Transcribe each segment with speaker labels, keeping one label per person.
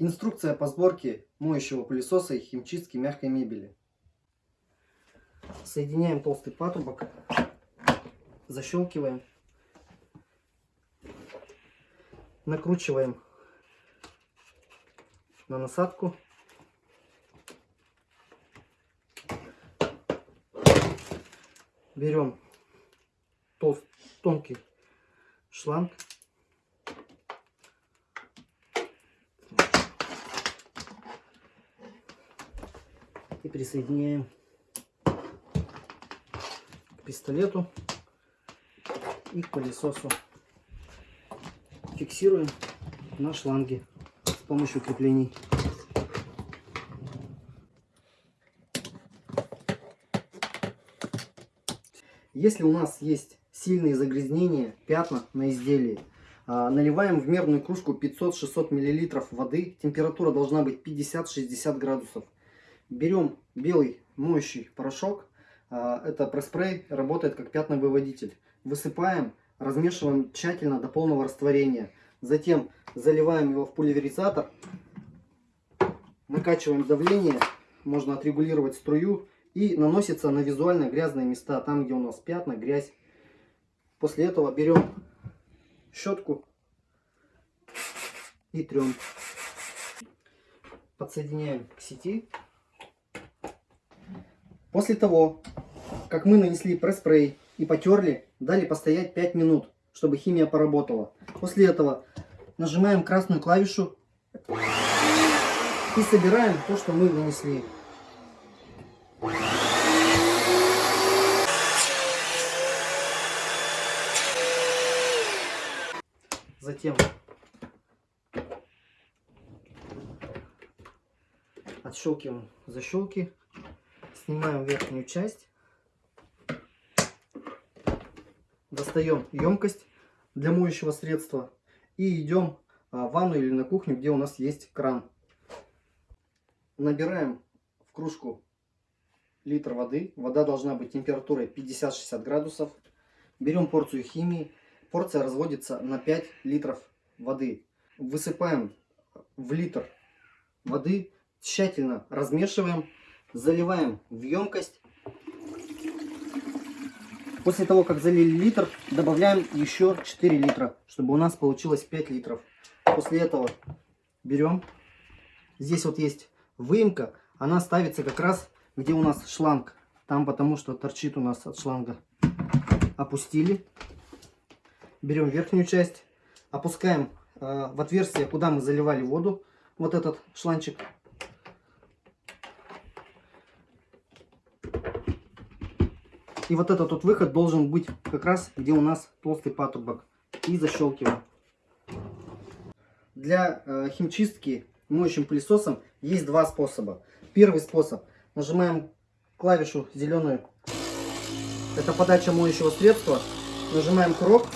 Speaker 1: Инструкция по сборке моющего пылесоса и химчистки мягкой мебели. Соединяем толстый патрубок, защелкиваем, накручиваем на насадку. Берем толст, тонкий шланг и присоединяем к пистолету и к пылесосу. Фиксируем на шланге с помощью креплений. Если у нас есть сильные загрязнения, пятна на изделии, а, наливаем в мерную кружку 500-600 мл воды. Температура должна быть 50-60 градусов. Берем белый моющий порошок. А, это пресс-спрей, работает как пятновыводитель. Высыпаем, размешиваем тщательно до полного растворения. Затем заливаем его в пульверизатор. Накачиваем давление. Можно отрегулировать струю. И наносится на визуально грязные места. Там, где у нас пятна, грязь. После этого берем щетку и трем. Подсоединяем к сети. После того, как мы нанесли пресс-спрей и потерли, дали постоять 5 минут, чтобы химия поработала. После этого нажимаем красную клавишу и собираем то, что мы нанесли. Затем отщелкиваем защелки Снимаем верхнюю часть. Достаем емкость для моющего средства. И идем а, в ванну или на кухню, где у нас есть кран. Набираем в кружку литр воды. Вода должна быть температурой 50-60 градусов. Берем порцию химии. Порция разводится на 5 литров воды. Высыпаем в литр воды. Тщательно размешиваем заливаем в емкость. После того, как залили литр, добавляем еще 4 литра, чтобы у нас получилось 5 литров. После этого берем, здесь вот есть выемка, она ставится как раз, где у нас шланг. Там потому что торчит у нас от шланга. Опустили. Берем верхнюю часть, опускаем э, в отверстие, куда мы заливали воду, вот этот шланчик. И вот этот вот выход должен быть как раз, где у нас толстый патрубок. И защелкиваем. Для э, химчистки моющим пылесосом есть два способа. Первый способ. Нажимаем клавишу зеленую. Это подача моющего средства. Нажимаем курок.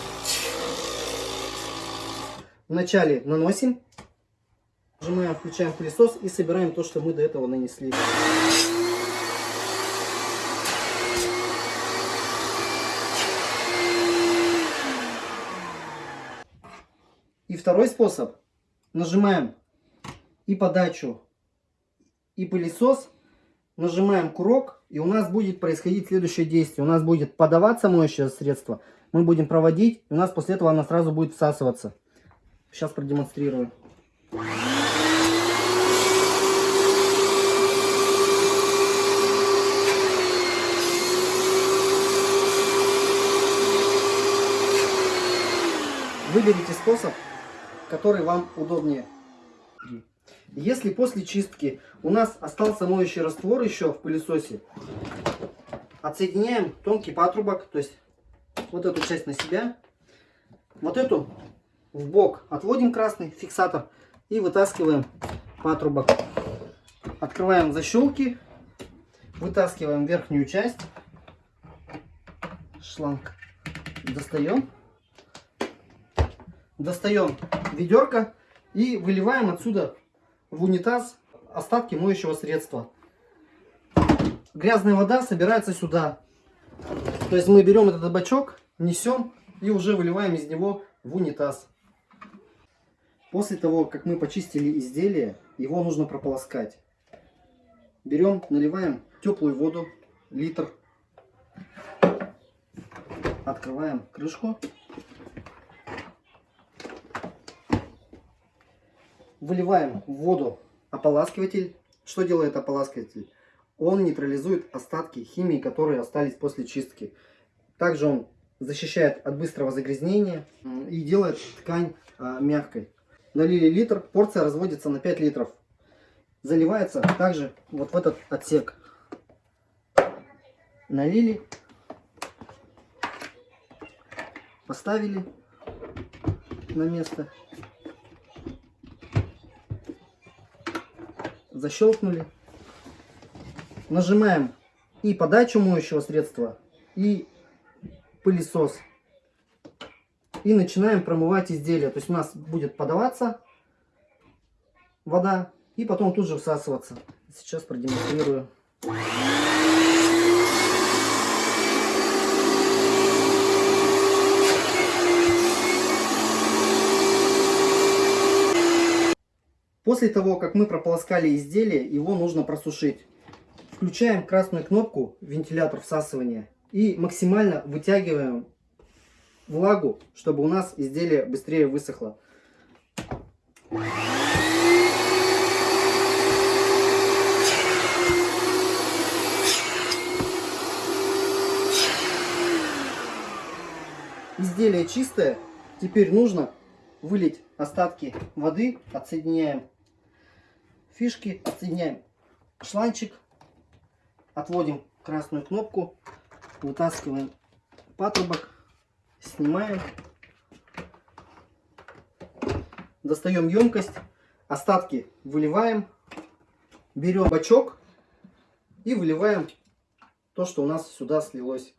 Speaker 1: Вначале наносим. Нажимаем, включаем пылесос и собираем то, что мы до этого нанесли. Второй способ. Нажимаем и подачу, и пылесос. Нажимаем курок, и у нас будет происходить следующее действие. У нас будет подаваться моющее средство. Мы будем проводить, и у нас после этого она сразу будет всасываться. Сейчас продемонстрирую. Выберите способ, который вам удобнее. Если после чистки у нас остался моющий раствор еще в пылесосе, отсоединяем тонкий патрубок, то есть вот эту часть на себя, вот эту в бок отводим красный фиксатор и вытаскиваем патрубок. Открываем защелки, вытаскиваем верхнюю часть, шланг достаем достаем ведерко и выливаем отсюда в унитаз остатки моющего средства. Грязная вода собирается сюда. То есть мы берем этот бачок, несем и уже выливаем из него в унитаз. После того, как мы почистили изделие, его нужно прополоскать. Берем, наливаем теплую воду, литр. Открываем крышку. Выливаем в воду ополаскиватель. Что делает ополаскиватель? Он нейтрализует остатки химии, которые остались после чистки. Также он защищает от быстрого загрязнения и делает ткань а, мягкой. Налили литр, порция разводится на 5 литров. Заливается также вот в этот отсек. Налили, поставили на место, защелкнули, нажимаем и подачу моющего средства, и пылесос. И начинаем промывать изделие. То есть у нас будет подаваться вода и потом тут же всасываться. Сейчас продемонстрирую. После того, как мы прополоскали изделие, его нужно просушить. Включаем красную кнопку вентилятор всасывания и максимально вытягиваем влагу, чтобы у нас изделие быстрее высохло. Изделие чистое. Теперь нужно вылить остатки воды. Отсоединяем фишки, отсоединяем шланчик, отводим красную кнопку, вытаскиваем патрубок, снимаем, достаем емкость, остатки выливаем, берем бачок и выливаем то, что у нас сюда слилось.